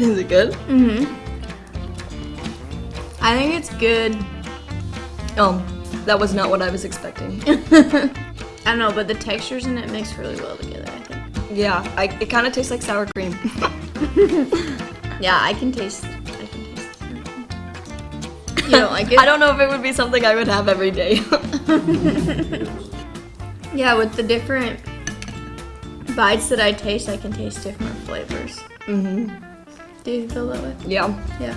Is it good? Mm-hmm. I think it's good. Oh, that was not what I was expecting. I don't know, but the textures in it mix really well together, I think. yeah, I, it kind of tastes like sour cream. Yeah, I can taste. I can taste. it. You don't like it? I don't know if it would be something I would have every day. Yeah, with the different bites that I taste, I can taste different flavors. hmm Do you feel that way? Yeah. Yeah.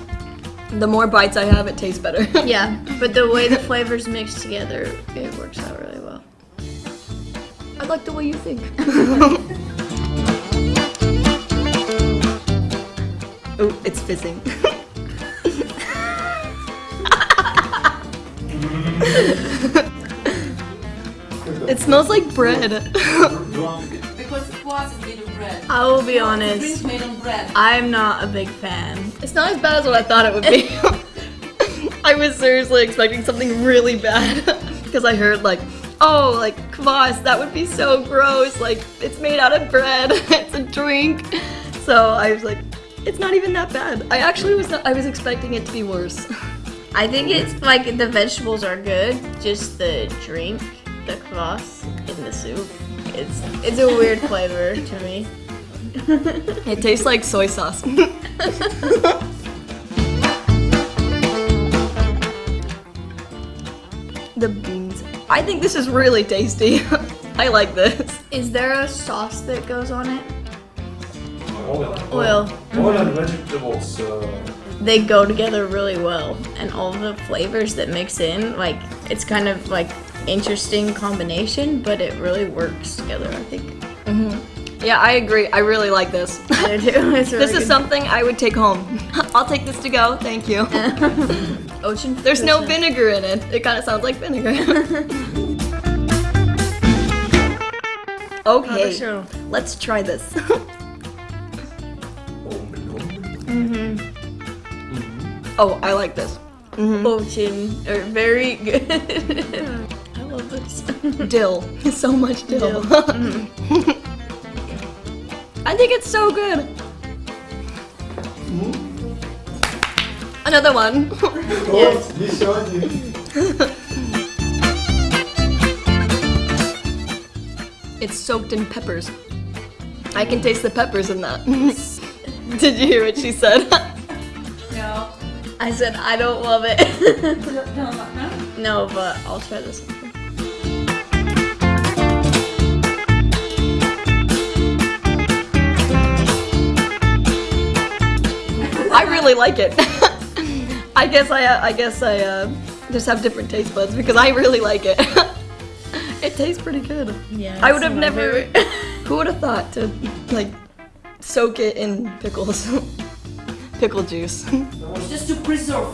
The more bites I have, it tastes better. Yeah, but the way the flavors mix together, it works out really well. I like the way you think. oh, it's fizzing. it smells like bread. Because kvass is made of bread. I will be Drink honest, made of bread. I'm not a big fan. It's not as bad as what I thought it would be. I was seriously expecting something really bad because I heard like, oh, like kvass, that would be so gross. Like it's made out of bread. it's a drink. So I was like, it's not even that bad. I actually was not, I was expecting it to be worse. I think it's like the vegetables are good, just the drink, the kvass in the soup. It's it's a weird flavor to me. It tastes like soy sauce. the beans. I think this is really tasty. I like this. Is there a sauce that goes on it? Oil. Oil. Oil and vegetables. Uh, They go together really well, and all the flavors that mix in, like it's kind of like interesting combination, but it really works together. I think. Yeah, I agree. I really like this. I do really this is good. something I would take home. I'll take this to go. Thank you. Ocean. There's no vinegar in it. It kind of sounds like vinegar. okay, let's try this. Mm-hmm. oh, I like this. Ocean are very good. I love this. Dill. So much dill. Dill. Mm-hmm. I think it's so good. Hmm? Another one. Yes. It's soaked in peppers. I can taste the peppers in that. Did you hear what she said? No. I said I don't love it. No, no, no. no, but I'll try this one. Really like it. I guess I, uh, I guess I uh, just have different taste buds because I really like it. it tastes pretty good. Yeah. I would have never. Who would have thought to like soak it in pickles, pickle juice? It's just to preserve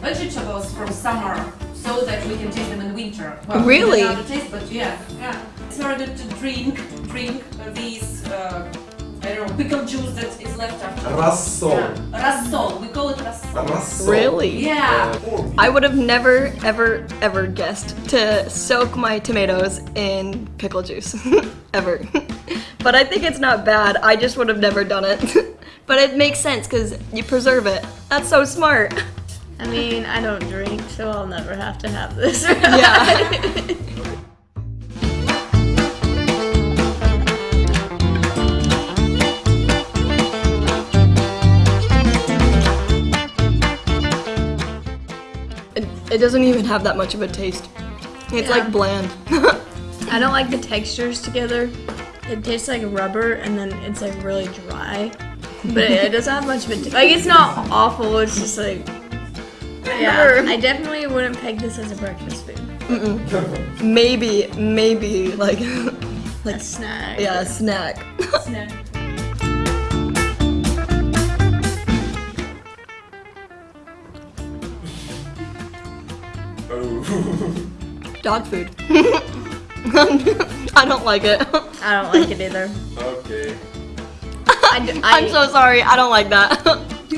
vegetables from summer so that we can taste them in winter. Well, Really? without taste, but yeah, yeah. It's very good to drink, drink these, uh, I don't know, pickle juice that is left after. Rassol. Yeah. Rassol. We call it rassol. Rassol. Really? Yeah. Uh, I would have never, ever, ever guessed to soak my tomatoes in pickle juice. ever. but I think it's not bad. I just would have never done it. but it makes sense because you preserve it. That's so smart. I mean, I don't drink, so I'll never have to have this. Yeah. It, doesn't even have that much of a taste. It's Yeah. like bland. I don't like the textures together. It tastes like rubber, and then it's like really dry. But it, it doesn't have much of a t- like. It's not awful. It's just like yeah. I definitely wouldn't peg this as a breakfast food. maybe, maybe like, A snack. yeah, a snack. Snack. Dog food. I don't like it. I don't like it either. okay. I, d- I- I'm so sorry. I don't like that.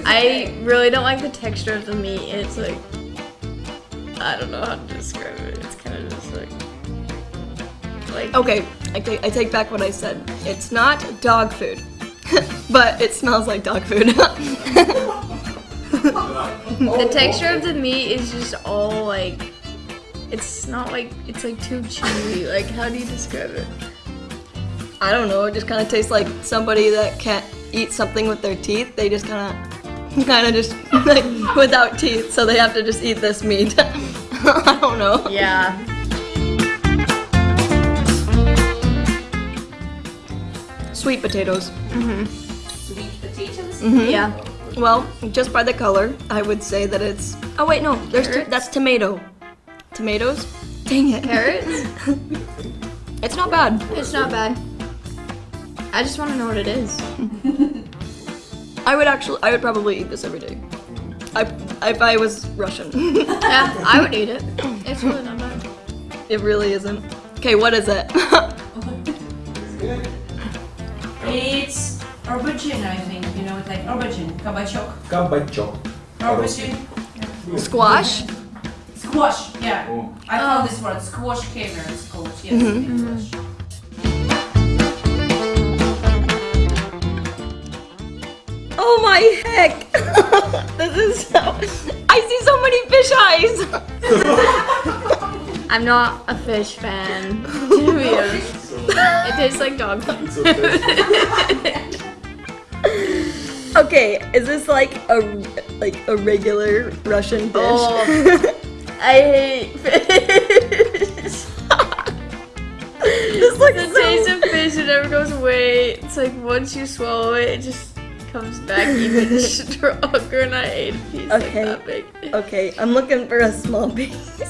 I really don't like the texture of the meat. It's like I don't know how to describe it. It's kind of just like like okay, I take, I take back what I said. It's not dog food. but it smells like dog food. The texture of the meat is just all like, it's not like, it's like too chewy. Like, how do you describe it? I don't know. It just kind of tastes like somebody that can't eat something with their teeth. They just kind of, kind of just like without teeth, so they have to just eat this meat. I don't know. Yeah. Sweet potatoes. Mhm. Sweet potatoes. Yeah. Well, just by the color, I would say that it's. Oh wait, no. There's t- that's tomato. Tomatoes. Dang it. Carrots? It's not bad. It's not bad. I just want to know what it is. I would actually. I would probably eat this every day. I, if I was Russian. Yeah, I would eat it. It's really not bad. it really isn't. Okay, what is it? It's Aubergine, I think. You know, it's like aubergine, kabachok. Kabachok. Aubergine. Squash? Squash, yeah. Oh. I found oh. this word, squash caviar called, yes, mm -hmm. Oh my heck! this is so... I see so many fish eyes! I'm not a fish fan, to be honest. It tastes like dog food. It's okay. Okay, is this like a like a regular Russian dish? Oh. I hate fish. this looks The so- taste of fish it never goes away. It's like once you swallow it, it just comes back even stronger, and I ate a piece Okay. like that big. Okay, I'm looking for a small piece.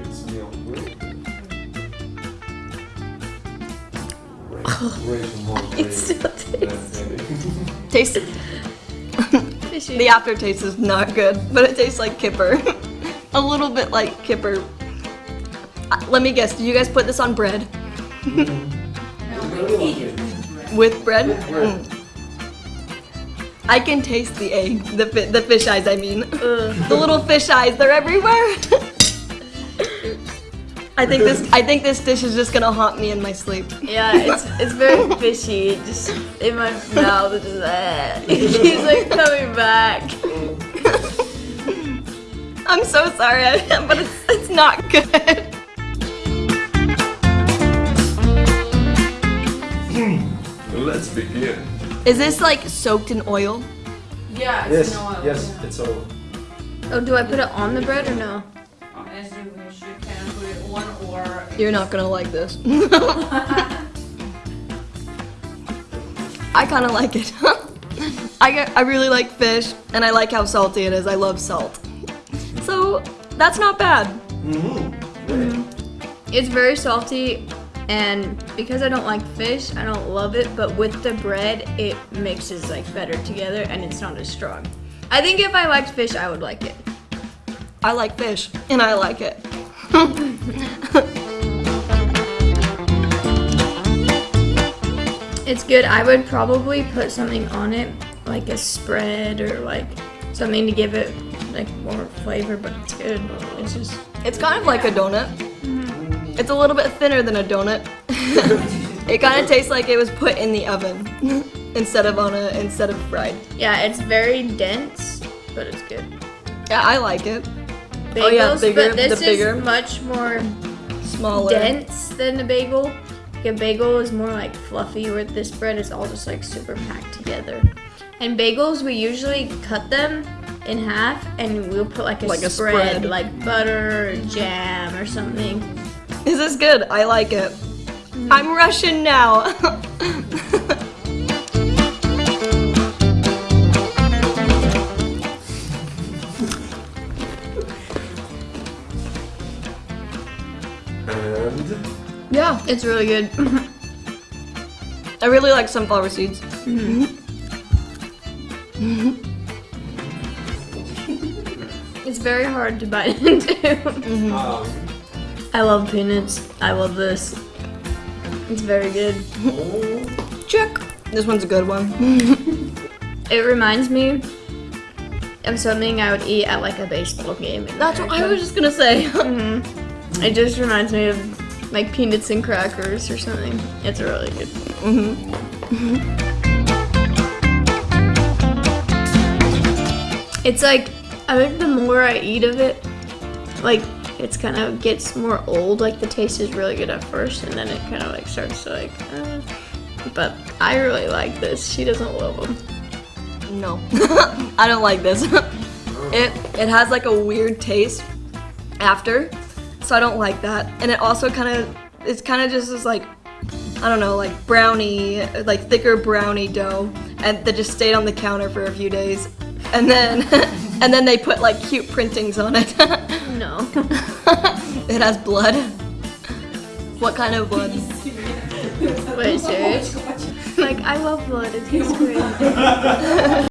It's meal. Way too much. It still tastes. Taste. Fishy. The aftertaste is not good, but it tastes like kipper. a little bit like kipper. Uh, Let me guess. Did you guys put this on bread? No, we eat it with bread. With bread? bread. Mm. I can taste the egg, the fi- the fish eyes. I mean, the little fish eyes. They're everywhere. I think this. I think this dish is just gonna haunt me in my sleep. Yeah, it's it's very fishy. It Just in my mouth, it's just eh. it keeps like coming back. I'm so sorry, but it's it's not good. Hmm, let's begin. Is this like soaked in oil? Yeah, it's Yes, in oil. yes, yeah. it's all. Oh, do I put it on the bread or no? As you wish, you can put it on or. You're not gonna like this. I kind of like it. I get, I really like fish, and I like how salty it is. I love salt. So that's not bad. Mm-hmm. It's very salty, and because I don't like fish, I don't love it. But with the bread, it mixes like better together, and it's not as strong. I think if I liked fish, I would like it. I like fish, and I like it. It's good. I would probably put something on it, like a spread or like something to give it like more flavor. But it's good. It's just It's kind of like a donut. Mm-hmm. It's a little bit thinner than a donut. it kind of tastes like it was put in the oven instead of on a instead of fried. yeah, it's very dense, but it's good. Yeah, I like it. Bagels, Oh, yeah, bigger- but this the bigger. is much more Smaller. dense than a bagel. Like a bagel is more like fluffy, where this bread is all just like super packed together. And bagels, we usually cut them in half, and we'll put like a, Like a spread, spread. like butter or jam or something. This is good. I like it. Mm-hmm. I'm Russian now. Yeah, it's really good. I really like sunflower seeds. it's very hard to bite into. um, I love peanuts. I love this. It's very good. Check. This one's a good one. It reminds me of something I would eat at like a baseball game. That's what I was just gonna say. hmm It just reminds me of like peanuts and crackers or something. It's really good. hmm It's like I think the more I eat of it, like it's kind of gets more old. Like the taste is really good at first, and then it kind of like starts to like. Uh, but I really like this. She doesn't love them. No, I don't like this. it it has like a weird taste after, so I don't like that. And it also kind of it's kind of just is like I don't know, like brownie, like thicker brownie dough, and that just stayed on the counter for a few days, and then and then they put like cute printings on it. No. it has blood. What kind of blood? Wait, serious? Like I love blood. It tastes great.